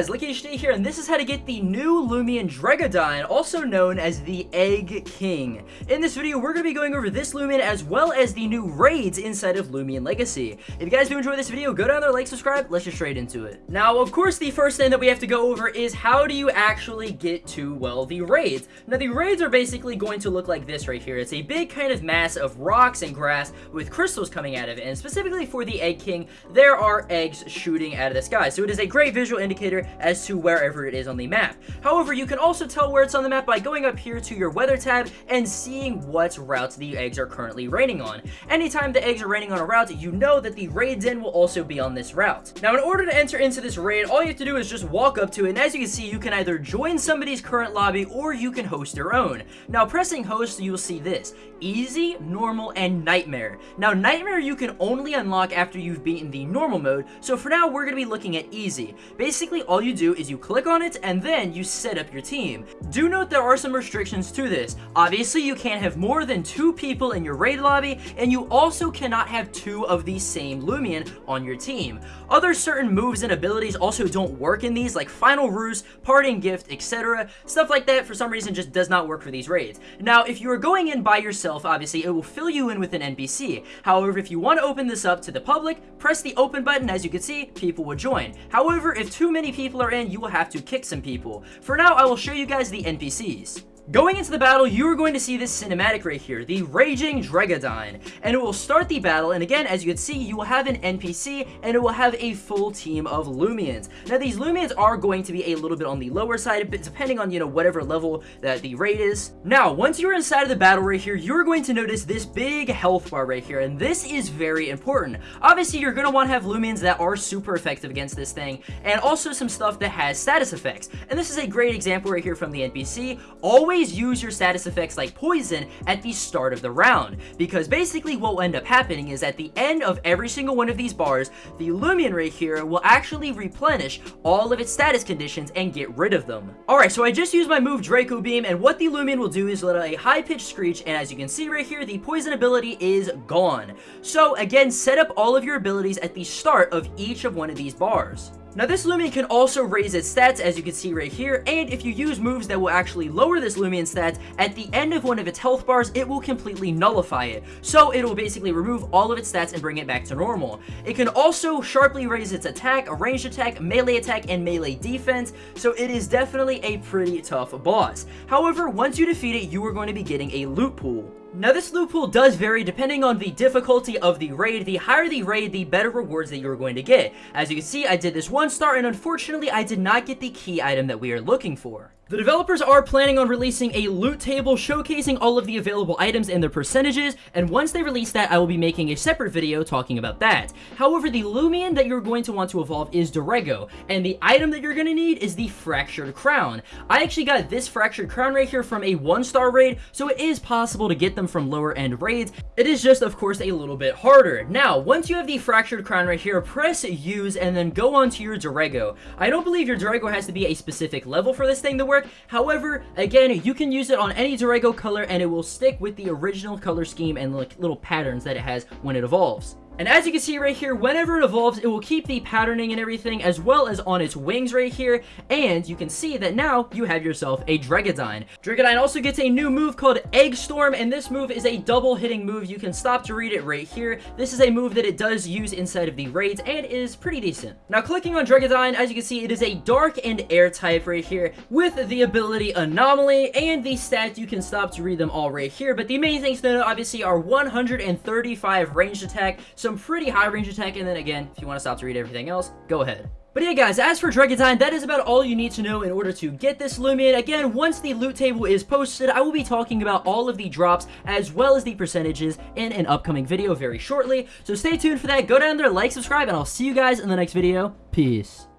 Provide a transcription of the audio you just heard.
Guys, LuckyHD here, and this is how to get the new Loomian Dreggodyne, also known as the Egg King. In this video, we're going to be going over this Loomian as well as the new raids inside of Loomian Legacy. If you guys do enjoy this video, go down there, like, subscribe, let's just straight into it. Now, of course, the first thing that we have to go over is how do you actually get to, well, the raids. Now, the raids are basically going to look like this right here. It's a big kind of mass of rocks and grass with crystals coming out of it, and specifically for the Egg King, there are eggs shooting out of the sky. So it is a great visual indicator as to wherever it is on the map. However, you can also tell where it's on the map by going up here to your weather tab and seeing what routes the eggs are currently raining on. Anytime the eggs are raining on a route, you know that the raid den will also be on this route. Now, in order to enter into this raid, all you have to do is just walk up to it, and as you can see, you can either join somebody's current lobby or you can host your own. Now, pressing host, you will see this. Easy, normal, and nightmare. Now, nightmare you can only unlock after you've beaten the normal mode, so for now, we're going to be looking at easy. Basically, all you do is you click on it and then you set up your team. Do note there are some restrictions to this. Obviously, you can't have more than two people in your raid lobby, and you also cannot have two of the same Loomian on your team. Other certain moves and abilities also don't work in these, like Final Ruse, Parting Gift, etc. Stuff like that, for some reason, just does not work for these raids. Now, if you are going in by yourself, obviously, it will fill you in with an NPC. However, if you want to open this up to the public, press the open button, as you can see, people will join. However, if too many people are in, you will have to kick some people. For now, I will show you guys the NPCs. Going into the battle, you are going to see this cinematic right here, the Raging Dreggodyne, and it will start the battle, and again, as you can see, you will have an NPC, and it will have a full team of Loomians. Now, these Loomians are going to be a little bit on the lower side, but depending on, you know, whatever level that the raid is. Now, once you're inside of the battle right here, you're going to notice this big health bar right here, and this is very important. Obviously, you're going to want to have Loomians that are super effective against this thing, and also some stuff that has status effects. And this is a great example right here from the NPC. Always always use your status effects like poison at the start of the round, because basically what will end up happening is at the end of every single one of these bars, the Loomian right here will actually replenish all of its status conditions and get rid of them. Alright, so I just used my move Draco Beam, and what the Loomian will do is let out a high-pitched screech, and as you can see right here, the poison ability is gone. So again, set up all of your abilities at the start of each of one of these bars. Now this Loomian can also raise its stats as you can see right here and if you use moves that will actually lower this Loomian stats at the end of one of its health bars it will completely nullify it so it will basically remove all of its stats and bring it back to normal. It can also sharply raise its attack, ranged attack, melee attack, and melee defense so it is definitely a pretty tough boss. However once you defeat it you are going to be getting a loot pool. Now this loot pool does vary depending on the difficulty of the raid. The higher the raid, the better rewards that you're going to get. As you can see, I did this one star and unfortunately I did not get the key item that we are looking for. The developers are planning on releasing a loot table showcasing all of the available items and their percentages, and once they release that, I will be making a separate video talking about that. However, the Loomian that you're going to want to evolve is Dreggo, and the item that you're going to need is the Fractured Crown. I actually got this Fractured Crown right here from a one-star raid, so it is possible to get them from lower-end raids. It is just, of course, a little bit harder. Now, once you have the Fractured Crown right here, press use and then go on to your Dreggo. I don't believe your Dreggo has to be a specific level for this thing to work, However, again, you can use it on any Dreggo color and it will stick with the original color scheme and like little patterns that it has when it evolves. And as you can see right here, whenever it evolves, it will keep the patterning and everything, as well as on its wings right here. And you can see that now you have yourself a Dreggodyne. Dreggodyne also gets a new move called Egg Storm, and this move is a double hitting move. You can stop to read it right here. This is a move that it does use inside of the raids and is pretty decent. Now, clicking on Dreggodyne, as you can see, it is a dark and air type right here with the ability Anomaly and the stats. You can stop to read them all right here, but the main things to obviously, are 135 ranged attack, so some pretty high range attack, and then again, if you want to stop to read everything else, go ahead. But yeah guys, as for Dreggodyne, that is about all you need to know in order to get this Loomian. Again, once the loot table is posted, I will be talking about all of the drops as well as the percentages in an upcoming video very shortly. So stay tuned for that, go down there, like, subscribe, and I'll see you guys in the next video. Peace.